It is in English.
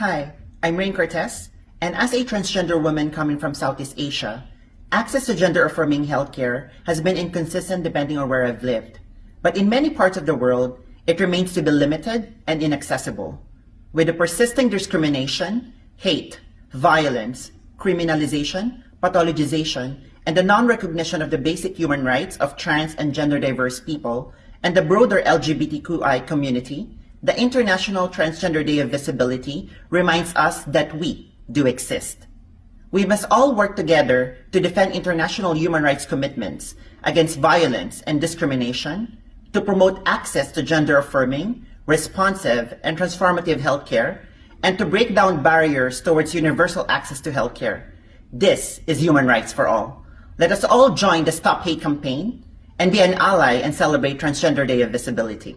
Hi, I'm Rain Cortez, and as a transgender woman coming from Southeast Asia, access to gender-affirming healthcare has been inconsistent depending on where I've lived. But in many parts of the world, it remains to be limited and inaccessible. With the persisting discrimination, hate, violence, criminalization, pathologization, and the non-recognition of the basic human rights of trans and gender diverse people, and the broader LGBTQI community, the International Transgender Day of Visibility reminds us that we do exist. We must all work together to defend international human rights commitments against violence and discrimination, to promote access to gender-affirming, responsive, and transformative healthcare, and to break down barriers towards universal access to healthcare. This is human rights for all. Let us all join the Stop Hate campaign and be an ally and celebrate Transgender Day of Visibility.